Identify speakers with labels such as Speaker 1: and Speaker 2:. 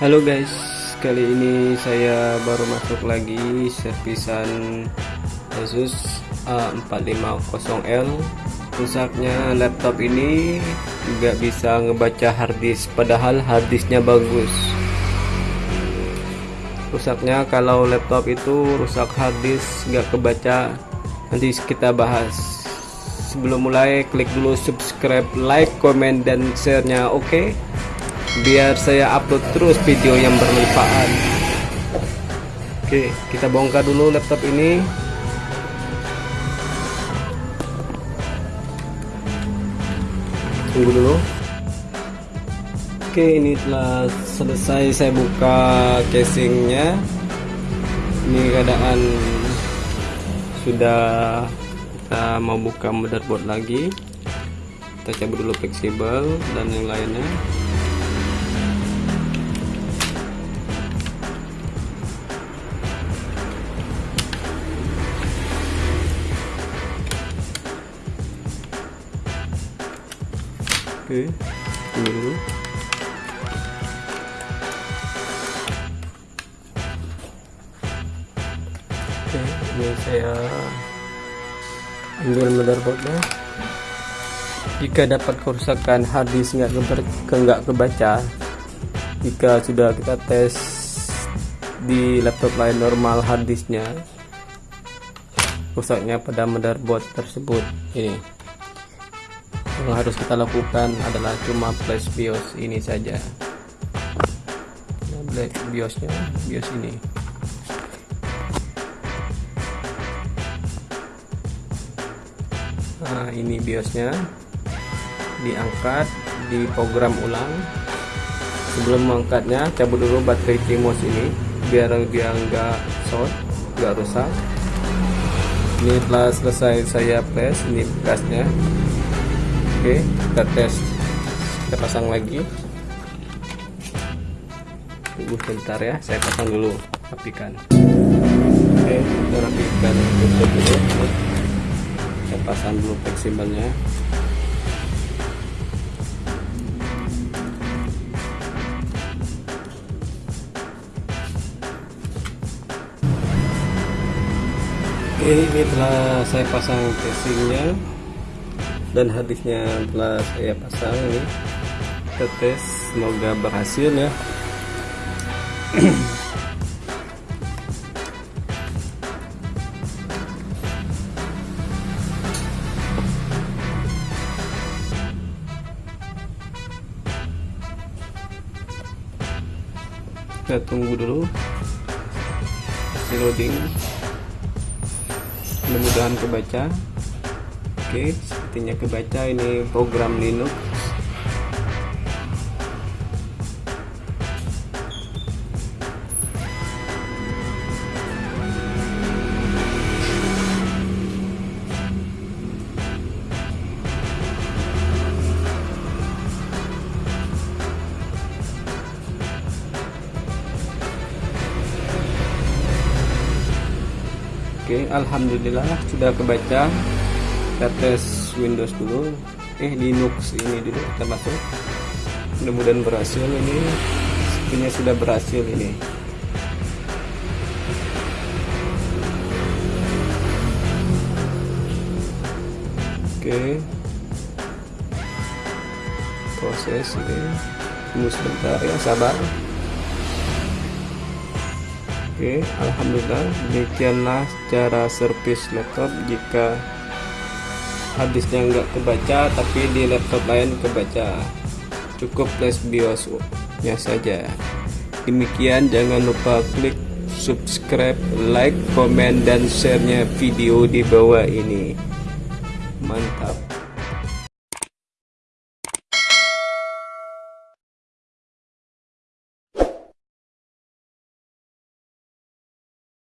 Speaker 1: Halo guys, kali ini saya baru masuk lagi servisan Asus A450L. Rusaknya laptop ini nggak bisa ngebaca harddisk, padahal harddisknya bagus. Rusaknya kalau laptop itu rusak harddisk nggak kebaca. Nanti kita bahas. Sebelum mulai, klik dulu subscribe, like, komen, dan share-nya. Oke. Okay? Biar saya upload terus video yang bermanfaat. Oke kita bongkar dulu laptop ini. Tunggu dulu. Oke ini telah selesai saya buka casingnya. Ini keadaan sudah kita mau buka motherboard lagi. Kita cabut dulu fleksibel dan yang lainnya oke. Tunggu dulu. Oke ini saya ambil motherboardnya jika dapat kerusakan harddisk nggak ke nggak kebaca jika sudah kita tes di laptop lain normal harddisknya rusaknya pada motherboard tersebut. Ini yang harus kita lakukan adalah cuma flash BIOS ini saja. Black BIOSnya BIOS ini. Nah ini BIOSnya. Diangkat di program ulang. Sebelum mengangkatnya cabut dulu baterai CMOS ini biar dia enggak short enggak rusak. Ini telah selesai saya flash ini bekasnya oke kita tes. Kita pasang lagi. Tunggu sebentar ya saya pasang dulu rapikan. Oke kita rapikan dulu saya pasang dulu fleksibelnya Oke, ini telah saya pasang casingnya dan hadisnya telah saya pasang ini. Kita tes semoga berhasil ya. Kita tunggu dulu. Hasil loading. Mudah-mudahan kebaca. Oke, sepertinya kebaca ini program Linux. Oke, alhamdulillah sudah kebaca kita tes Windows dulu. Eh Linux ini dulu kita masuk mudah-mudahan berhasil ini. Sepertinya sudah berhasil ini. Oke. Proses ini. Tunggu sebentar ya sabar. Oke, Alhamdulillah. Demikianlah cara servis laptop jika habisnya nggak kebaca tapi di laptop lain kebaca. Cukup flash BIOS nya saja. Demikian jangan lupa klik subscribe like komen dan share nya video di bawah ini. Mantap